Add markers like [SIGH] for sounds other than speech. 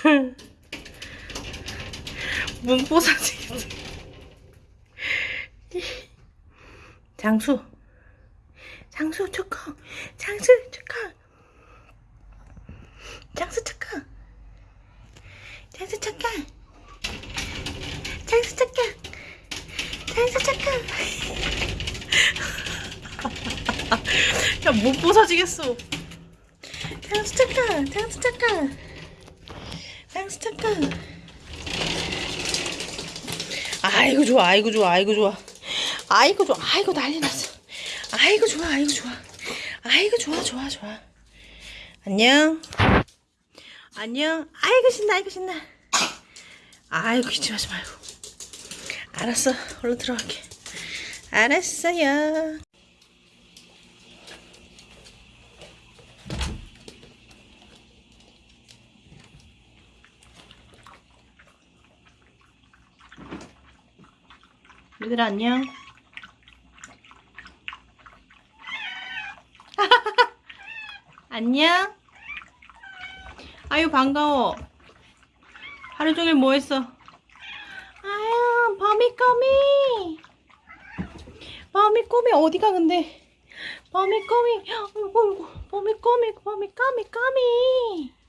[LAUGHS] 문보사지. 장수. 장수 축하. 장수 축하. 장수 축하. 장수 축하. 장수 축하. 장수 축하. [LAUGHS] 야, 못 부서지겠어. 장수 축하. 장수 축하. 장수 축하. 아이고 좋아 아이고 좋아 아이고 좋아. 아이고 좋아 아이고 난리 났어. 아이고 좋아 아이고 좋아. 아이고 좋아 좋아 좋아. 안녕. 안녕. 아이고 신나 아이고 신나. 아이고 기침하지 말고. 알았어. 얼른 들어갈게. 알았어요 얘들아 안녕. [LAUGHS] 안녕. 아유 반가워. 하루 종일 뭐 했어? 아유 범이꼬미. 범이꼬미 어디가 근데? 범이꼬미. 어이구 [GASPS] 범이꼬미 범이꼬미 꼬미